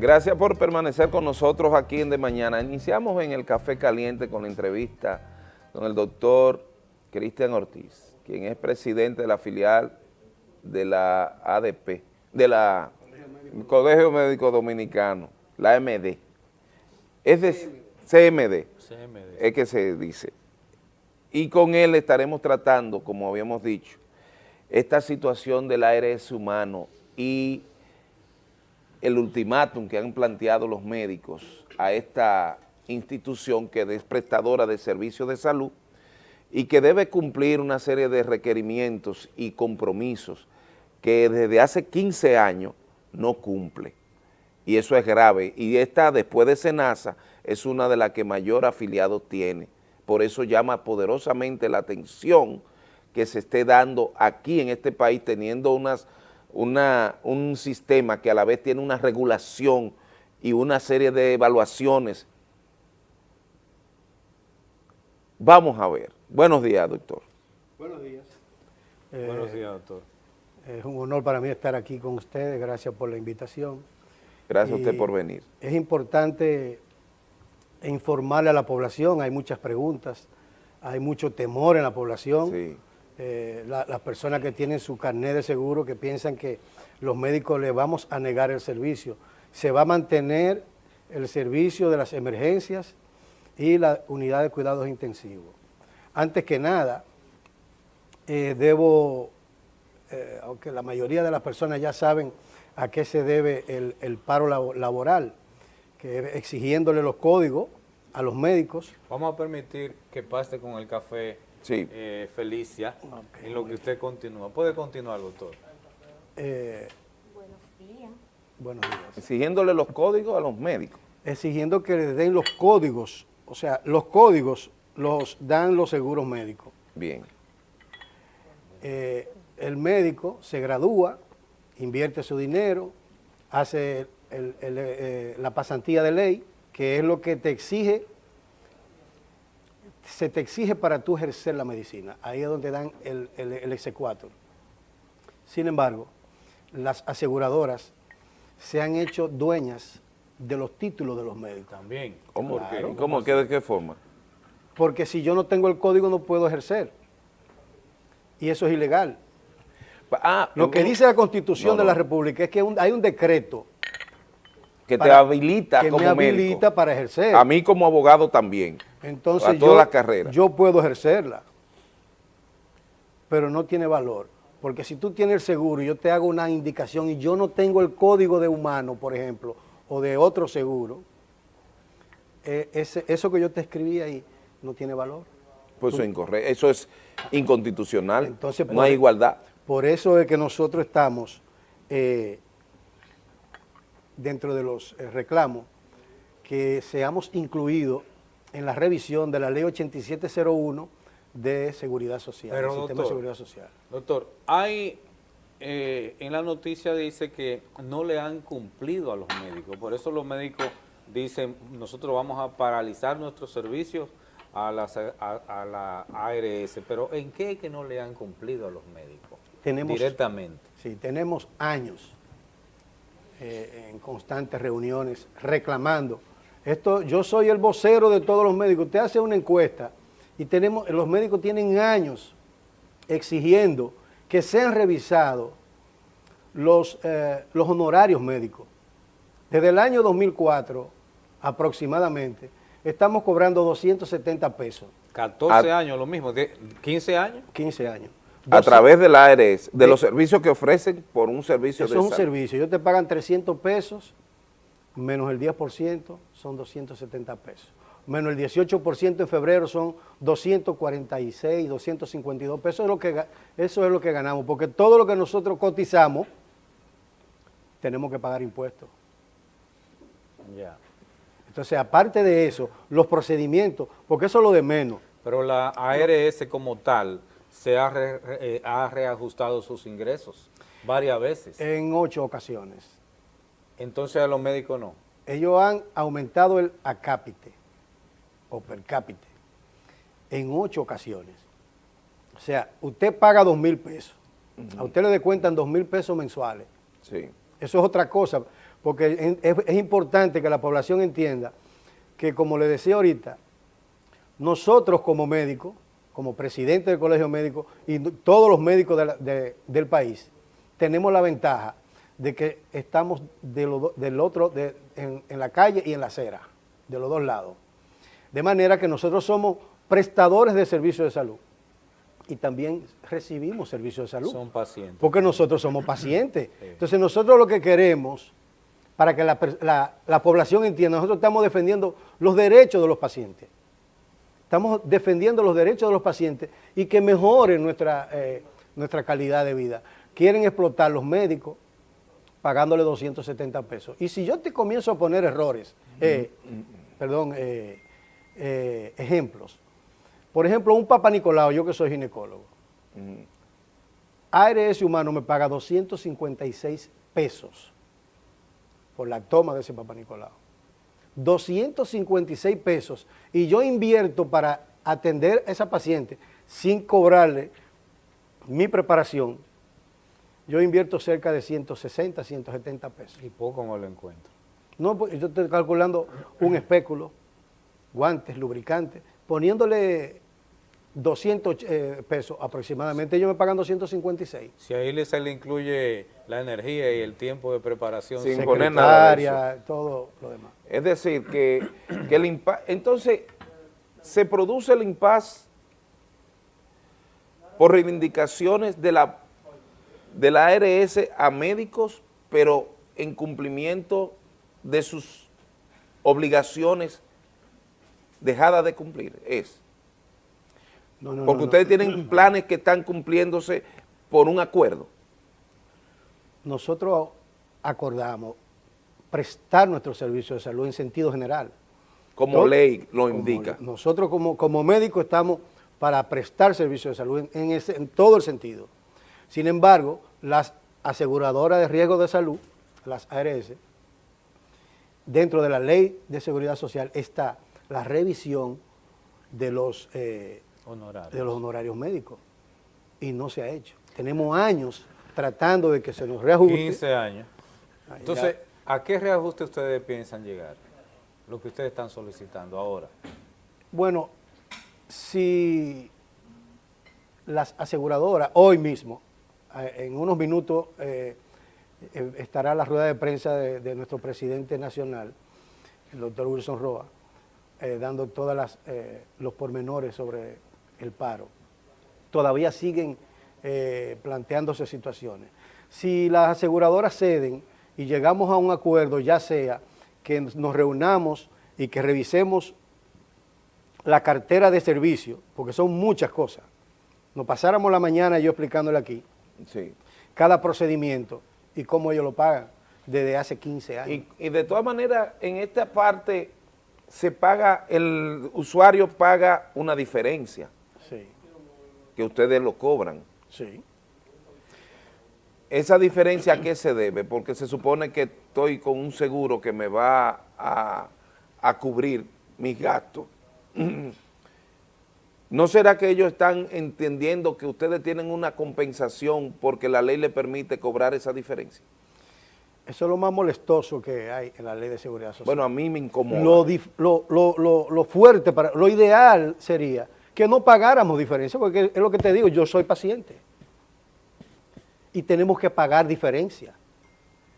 Gracias por permanecer con nosotros aquí en De Mañana. Iniciamos en el Café Caliente con la entrevista con el doctor Cristian Ortiz, quien es presidente de la filial de la ADP, de la Colegio Médico Dominicano, la MD. Es de CMD, CMD, es que se dice. Y con él estaremos tratando, como habíamos dicho, esta situación del ARS humano y el ultimátum que han planteado los médicos a esta institución que es prestadora de servicios de salud y que debe cumplir una serie de requerimientos y compromisos que desde hace 15 años no cumple. Y eso es grave. Y esta, después de SENASA, es una de las que mayor afiliados tiene. Por eso llama poderosamente la atención que se esté dando aquí en este país, teniendo unas, una, un sistema que a la vez tiene una regulación y una serie de evaluaciones. Vamos a ver. Buenos días, doctor. Buenos días. Buenos eh, días, doctor. Es un honor para mí estar aquí con ustedes, gracias por la invitación. Gracias a usted por venir. Es importante informarle a la población, hay muchas preguntas, hay mucho temor en la población. Sí. Eh, las personas que tienen su carnet de seguro que piensan que los médicos le vamos a negar el servicio. Se va a mantener el servicio de las emergencias y la unidad de cuidados intensivos. Antes que nada, eh, debo eh, aunque la mayoría de las personas ya saben a qué se debe el, paro laboral, que exigiéndole los códigos a los médicos. Vamos a permitir que pase con el café eh, Felicia en lo que usted continúa. ¿Puede continuar, doctor? Eh, buenos días. Buenos días. Exigiéndole los códigos a los médicos. Exigiendo que les den los códigos, o sea, los códigos los dan los seguros médicos. Bien el médico se gradúa, invierte su dinero, hace eh, la pasantía de ley, que es lo que te exige, se te exige para tú ejercer la medicina. Ahí es donde dan el, el, exequatur. Sin embargo, las aseguradoras se han hecho dueñas de los títulos de los médicos. También. ¿Cómo, ¿Cómo ¿De qué forma? Porque si yo no tengo el código no puedo ejercer. Y eso es ilegal. Ah, lo que dice la Constitución de la República es que hay un decreto que te habilita que me habilita para ejercer. A mí como abogado también. Entonces a todas las carreras. Yo puedo ejercerla, pero no tiene valor. Porque si tú tienes el seguro y yo te hago una indicación y yo no tengo el código de humano, por ejemplo, o de otro seguro, eh, eso que yo te escribí ahí no tiene valor. Pues eso es incorrecto, eso es inconstitucional, Entonces, no hay igualdad. Por eso es que nosotros estamos eh, dentro de los eh, reclamos que seamos incluidos en la revisión de la ley 8701 de seguridad social, Pero, sistema de seguridad social. Doctor, hay, eh, en la noticia dice que no le han cumplido a los médicos, por eso los médicos dicen, nosotros vamos a paralizar nuestros servicios a, a la ARS, pero ¿en qué es que no le han cumplido a los médicos? tenemos, directamente. Sí, tenemos años eh, en constantes reuniones reclamando. Esto, yo soy el vocero de todos los médicos. Usted hace una encuesta y tenemos, los médicos tienen años exigiendo que sean revisados los, eh, los honorarios médicos. Desde el año 2004 aproximadamente, estamos cobrando 270 pesos. 14 años, lo mismo, 15 años. 15 años a través del ARS, de, los servicios que ofrecen por un servicio eso es un servicio, ellos te pagan 300 pesos, menos el 10% son 270 pesos. Menos el 18% en febrero son 246, 252 pesos, es lo que, eso es lo que ganamos, porque todo lo que nosotros cotizamos, tenemos que pagar impuestos. Ya. Entonces, aparte de eso, los procedimientos, porque eso es lo de menos. Pero la ARS como tal, se eh, ha, reajustado sus ingresos varias veces. En ocho ocasiones. Entonces a los médicos no. Ellos han aumentado el acápite o per cápite en ocho ocasiones. O sea, usted paga dos mil pesos. A usted le descuentan dos mil pesos mensuales. Sí. Eso es otra cosa. porque es, importante que la población entienda que, como le decía ahorita, nosotros como médicos, como presidente del colegio médico y todos los médicos del país, tenemos la ventaja de que estamos del otro, en, en, la calle y en la acera, de los dos lados. De manera que nosotros somos prestadores de servicios de salud y también recibimos servicios de salud. Son pacientes. Porque nosotros somos pacientes. Entonces nosotros lo que queremos, para que la, población entienda, nosotros estamos defendiendo los derechos de los pacientes. Estamos defendiendo los derechos de los pacientes y que mejoren nuestra, eh, nuestra calidad de vida. Quieren explotar los médicos pagándole 270 pesos. Y si yo te comienzo a poner errores, eh, perdón, eh, ejemplos, por ejemplo, un Papa Nicolau, yo que soy ginecólogo, ARS Humano me paga 256 pesos por la toma de ese Papa Nicolau. 256 pesos y yo invierto para atender a esa paciente sin cobrarle mi preparación, yo invierto cerca de 160, 170 pesos. ¿Y poco no lo encuentro? No, pues yo estoy calculando un espéculo, guantes, lubricantes, poniéndole 200 eh, pesos aproximadamente, ellos me pagan 256. Si ahí se le incluye la energía y el tiempo de preparación. Sin poner nada todo lo demás. Es decir, que, el entonces se produce el impas por reivindicaciones de la, de la ARS a médicos, pero en cumplimiento de sus obligaciones dejada de cumplir, es. Porque ustedes tienen planes que están cumpliéndose por un acuerdo. Nosotros acordamos prestar nuestro servicio de salud en sentido general. Como ley lo indica. nosotros como, como médicos estamos para prestar servicio de salud en, en todo el sentido. Sin embargo, las aseguradoras de riesgo de salud, las ARS, dentro de la ley de seguridad social está la revisión de los, eh, honorarios. de los honorarios médicos y no se ha hecho. Tenemos años tratando de que se nos reajuste. 15 años. Entonces, ¿a qué reajuste ustedes piensan llegar? Lo que ustedes están solicitando ahora. Bueno, si las aseguradoras, hoy mismo, eh, en unos minutos eh, estará la rueda de prensa de, de nuestro presidente nacional, el doctor Wilson Roa, eh, dando todos eh, los pormenores sobre el paro. Todavía siguen eh, planteándose situaciones. Si las aseguradoras ceden y llegamos a un acuerdo, ya sea que nos reunamos y que revisemos la cartera de servicio, porque son muchas cosas. Nos pasáramos la mañana yo explicándole aquí sí. cada procedimiento y cómo ellos lo pagan desde hace 15 años. Y, y de todas maneras, en esta parte se paga, el usuario paga una diferencia. Sí. Que ustedes lo cobran. Sí. ¿Esa diferencia a qué se debe? Porque se supone que estoy con un seguro que me va a, a cubrir mis gastos. ¿No será que ellos están entendiendo que ustedes tienen una compensación porque la ley le permite cobrar esa diferencia? Eso es lo más molestoso que hay en la ley de seguridad social. Bueno, a mí me incomoda. Lo, fuerte, para, lo ideal sería que no pagáramos diferencia, porque es lo que te digo, yo soy paciente. Y tenemos que pagar diferencia.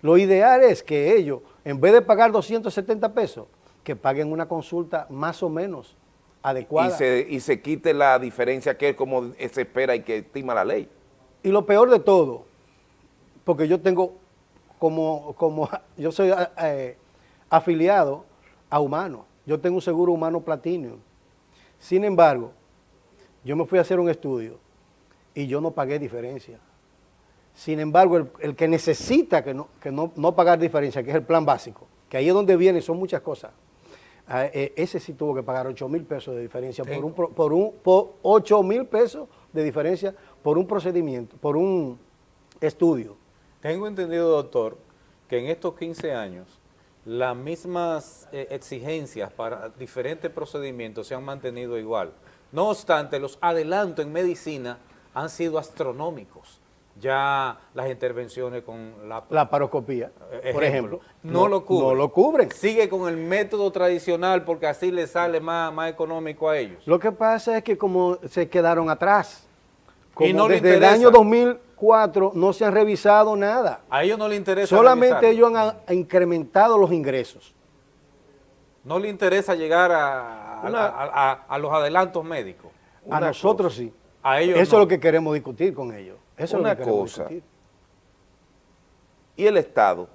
Lo ideal es que ellos, en vez de pagar 270 pesos, que paguen una consulta más o menos adecuada. Y se, y se quite la diferencia que es como se espera y que estima la ley. Y lo peor de todo, porque yo tengo como, como yo soy eh, afiliado a Humano, yo tengo un seguro humano platino. Sin embargo, yo me fui a hacer un estudio y yo no pagué diferencia. Sin embargo, el, que necesita que, no, que no, pagar diferencia, que es el plan básico, que ahí es donde viene, son muchas cosas, ah, eh, ese sí tuvo que pagar 8 mil pesos de diferencia, por un, por un por 8 mil pesos de diferencia por un procedimiento, por un estudio. Tengo entendido, doctor, que en estos 15 años las mismas eh, exigencias para diferentes procedimientos se han mantenido igual. No obstante, los adelantos en medicina han sido astronómicos. ya las intervenciones con la, la paroscopía, por ejemplo, no, lo cubren. No lo cubren. Sigue con el método tradicional porque así le sale más, más económico a ellos. Lo que pasa es que como se quedaron atrás, como y no desde el año 2004 no se han revisado nada. A ellos no les interesa Solamente ellos han, incrementado los ingresos. No le interesa llegar a, a, los adelantos médicos. a nosotros sí. A ellos Eso es lo que queremos discutir con ellos. Eso Una cosa. ¿Y el Estado?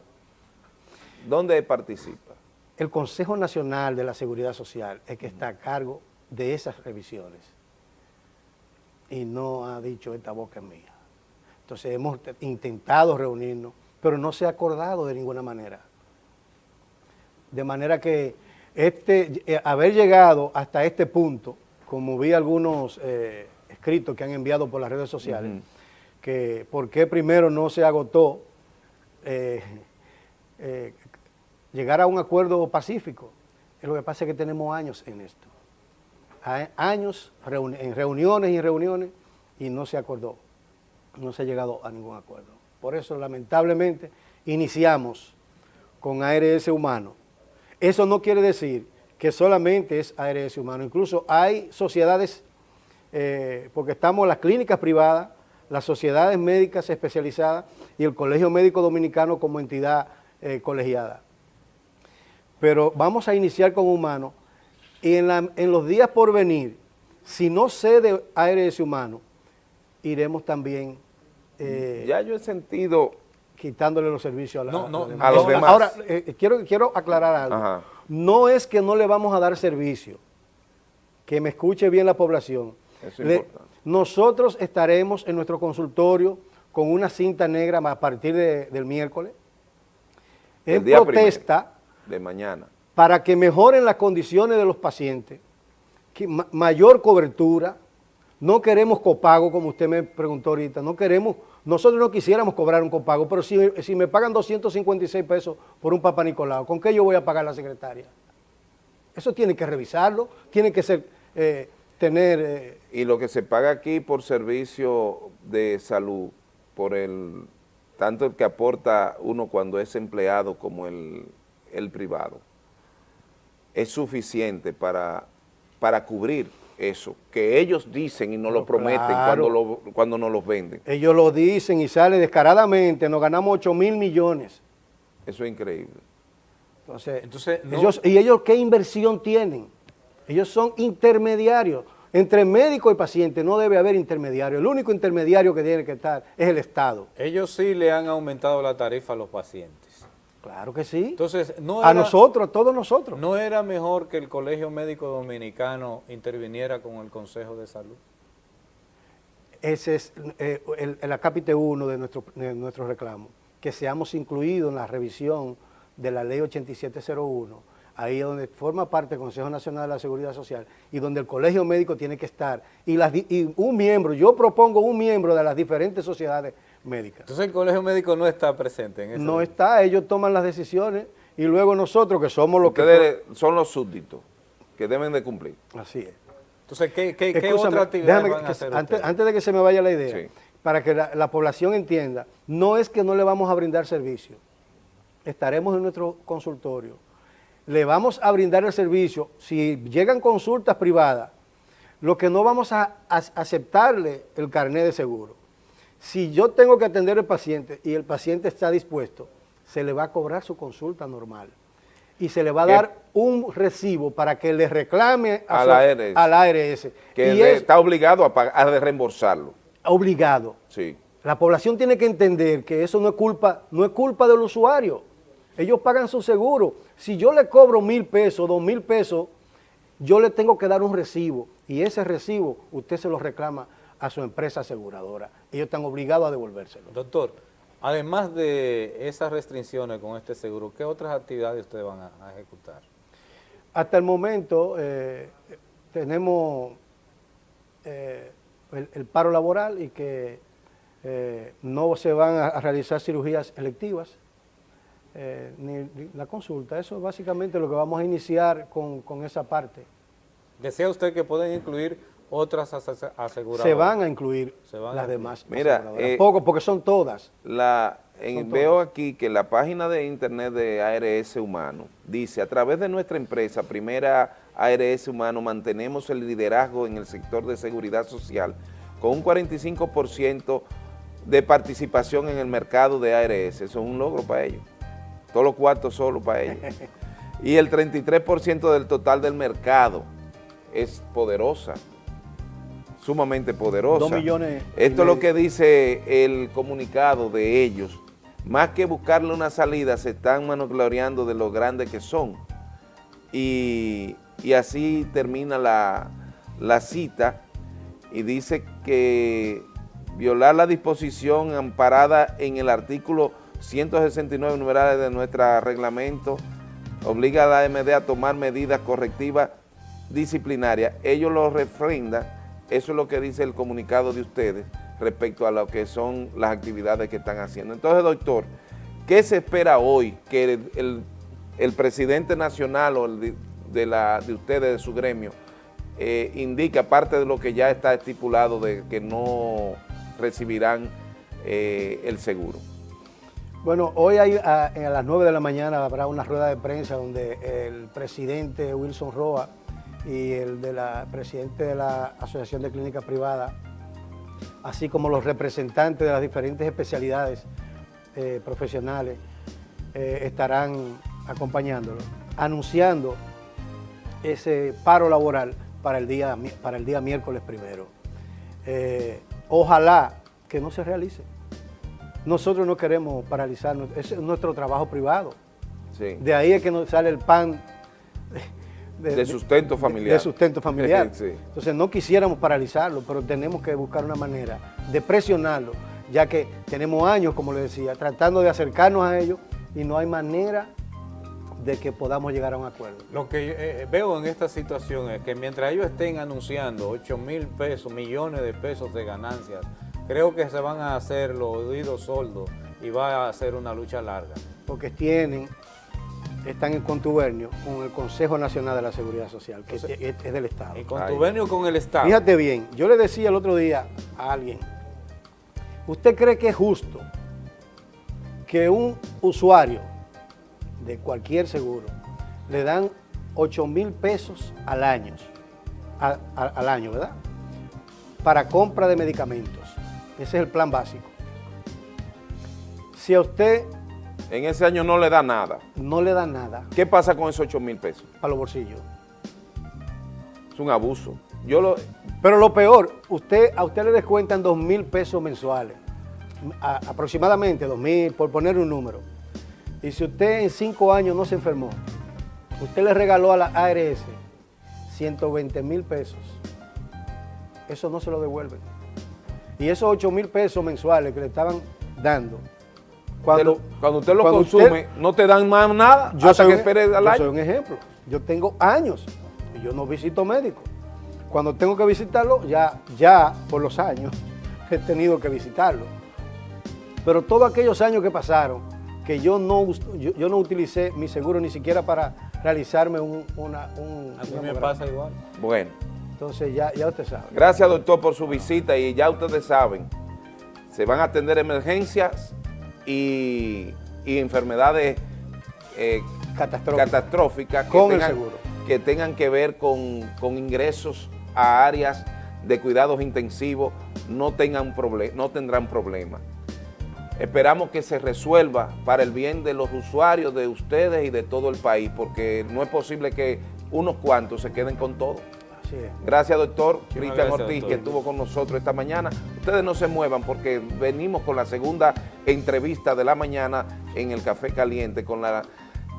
¿Dónde participa? El Consejo Nacional de la Seguridad Social es que está a cargo de esas revisiones. Y no ha dicho esta boca mía. Entonces hemos intentado reunirnos, pero no se ha acordado de ninguna manera. De manera que este, eh, haber llegado hasta este punto, como vi algunos eh, escritos que han enviado por las redes sociales, que por qué primero no se agotó eh, llegar a un acuerdo pacífico. Lo que pasa es que tenemos años en esto. Años en reuniones y reuniones y no se acordó. No se ha llegado a ningún acuerdo. Por eso, lamentablemente, iniciamos con ARS humano. Eso no quiere decir que solamente es ARS humano. Incluso hay sociedades, eh, porque estamos en las clínicas privadas, las sociedades médicas especializadas y el Colegio Médico Dominicano como entidad eh, colegiada. Pero vamos a iniciar con humano y en, los días por venir, si no cede ARS humano, iremos también... Eh, ya yo he sentido... Quitándole los servicios a, a los demás. Ahora, eh, quiero, quiero aclarar algo. No es que no le vamos a dar servicio, que me escuche bien la población. Eso es importante nosotros estaremos en nuestro consultorio con una cinta negra a partir del miércoles en protesta de mañana para que mejoren las condiciones de los pacientes, mayor cobertura, no queremos copago, como usted me preguntó ahorita, no queremos, nosotros no quisiéramos cobrar un copago, pero si, me pagan 256 pesos por un Papa Nicolau, ¿con qué yo voy a pagar la secretaria? Eso tiene que revisarlo, tiene que ser... Eh, tener... Eh, y lo que se paga aquí por servicio de salud, por el tanto el que aporta uno cuando es empleado como el, privado, es suficiente para, para cubrir eso, que ellos dicen y no lo prometen cuando, lo, cuando nos los venden. Ellos lo dicen y sale descaradamente, nos ganamos 8 mil millones. Eso es increíble. Entonces, Entonces ellos, ¿y ellos qué inversión tienen? Ellos son intermediarios. Entre médico y paciente no debe haber intermediario. El único intermediario que tiene que estar es el Estado. Ellos sí le han aumentado la tarifa a los pacientes. Claro que sí. Entonces, no a nosotros, a todos nosotros. ¿No era mejor que el Colegio Médico Dominicano interviniera con el Consejo de Salud? Ese es eh, el, el, acápite 1 de nuestro, de nuestro reclamo, que seamos incluidos en la revisión de la ley 8701 ahí es donde forma parte del Consejo Nacional de la Seguridad Social y donde el colegio médico tiene que estar y, las, un miembro, yo propongo un miembro de las diferentes sociedades médicas. Entonces el colegio médico no está presente en eso. No está, ellos toman las decisiones y luego nosotros que somos los que... son los súbditos que deben de cumplir. Así es. Entonces, ¿qué, qué, otra actividad van a hacer antes, antes, de que se me vaya la idea, para que la población entienda, no es que no le vamos a brindar servicio, estaremos en nuestro consultorio, le vamos a brindar el servicio, si llegan consultas privadas, lo que no vamos a, aceptarle el carnet de seguro. Si yo tengo que atender al paciente y el paciente está dispuesto, se le va a cobrar su consulta normal y se le va a dar un recibo para que le reclame a, la, ARS. Que está obligado a, pagar, a reembolsarlo. Obligado. Sí. La población tiene que entender que eso no es culpa, no es culpa del usuario. Ellos pagan su seguro. Si yo le cobro mil pesos, dos mil pesos, yo le tengo que dar un recibo y ese recibo usted se lo reclama a su empresa aseguradora. Ellos están obligados a devolvérselo. Doctor, además de esas restricciones con este seguro, ¿qué otras actividades ustedes van a, ejecutar? Hasta el momento eh, tenemos eh, el, paro laboral y que eh, no se van a realizar cirugías electivas eh, ni, la consulta. Eso es básicamente lo que vamos a iniciar con, esa parte. ¿Desea usted que puedan incluir otras aseguradoras. Se van a incluir las demás Mira, eh, Poco, porque son todas. La, veo aquí que la página de internet de ARS Humano dice, a través de nuestra empresa, primera ARS Humano, mantenemos el liderazgo en el sector de seguridad social con un 45% de participación en el mercado de ARS. Eso es un logro para ellos. Todos los cuartos solo para ellos. y el 33% del total del mercado es poderosa, sumamente poderosa. Dos millones. Esto es lo que dice el comunicado de ellos. Más que buscarle una salida, se están manogloriando de lo grandes que son. Y, así termina la, la cita y dice que violar la disposición amparada en el artículo 169 numerales de nuestro reglamento obliga a la AMD a tomar medidas correctivas disciplinarias. Ellos lo refrendan, eso es lo que dice el comunicado de ustedes respecto a lo que son las actividades que están haciendo. Entonces, doctor, ¿qué se espera hoy que el, presidente nacional o de, la, de ustedes, de su gremio, eh, indique, aparte de lo que ya está estipulado de que no recibirán eh, el seguro? Bueno, hoy hay, a, las 9 de la mañana habrá una rueda de prensa donde el presidente Wilson Roa y el de la presidente de la Asociación de Clínicas Privadas, así como los representantes de las diferentes especialidades eh, profesionales, eh, estarán acompañándolo, anunciando ese paro laboral para el día, para el día miércoles primero. Eh, ojalá que no se realice. Nosotros no queremos paralizarnos, es nuestro trabajo privado. De ahí es que nos sale el pan de, sustento familiar. De, sustento familiar. Entonces no quisiéramos paralizarlo, pero tenemos que buscar una manera de presionarlo, ya que tenemos años, como le decía, tratando de acercarnos a ellos y no hay manera de que podamos llegar a un acuerdo. Lo que eh, eh, veo en esta situación es que mientras ellos estén anunciando 8 mil pesos, millones de pesos de ganancias, creo que se van a hacer los oídos soldos y va a ser una lucha larga. Porque tienen, están en contubernio con el Consejo Nacional de la Seguridad Social, que es, del Estado. En contubernio con el Estado. Fíjate bien, yo le decía el otro día a alguien, ¿usted cree que es justo que un usuario de cualquier seguro le dan 8 mil pesos al año, al año, ¿verdad? Para compra de medicamentos. Ese es el plan básico. Si a usted... En ese año no le da nada. No le da nada. ¿Qué pasa con esos 8 mil pesos? Para los bolsillos. Es un abuso. Yo lo... Pero lo peor, usted, a usted le descuentan 2 mil pesos mensuales. aproximadamente 2 mil, por poner un número. Y si usted en 5 años no se enfermó, usted le regaló a la ARS 120 mil pesos. Eso no se lo devuelven. Y esos 8 mil pesos mensuales que le estaban dando, cuando, cuando usted lo consume, no te dan más nada yo hasta que esperes al yo soy un ejemplo. Yo tengo años y yo no visito médico. Cuando tengo que visitarlo, ya, ya por los años he tenido que visitarlo. Pero todos aquellos años que pasaron, que yo no, yo, no utilicé mi seguro ni siquiera para realizarme un, una... Un, A mí me pasa igual. Bueno. Entonces ya, ya usted sabe. Gracias doctor por su visita y ya ustedes saben, se van a atender emergencias y, enfermedades eh, catastróficas, con que, tengan, el seguro. que tengan que ver con, con ingresos a áreas de cuidados intensivos, no, tengan no tendrán problemas. Esperamos que se resuelva para el bien de los usuarios, de ustedes y de todo el país, porque no es posible que unos cuantos se queden con todo. Gracias, doctor Cristian Ortiz, que estuvo con nosotros esta mañana. Ustedes no se muevan porque venimos con la segunda entrevista de la mañana en el Café Caliente con la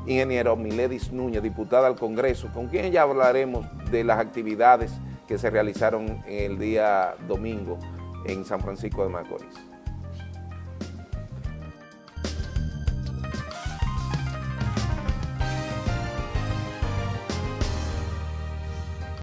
ingeniera Miledis Núñez, diputada al Congreso, con quien ya hablaremos de las actividades que se realizaron el día domingo en San Francisco de Macorís.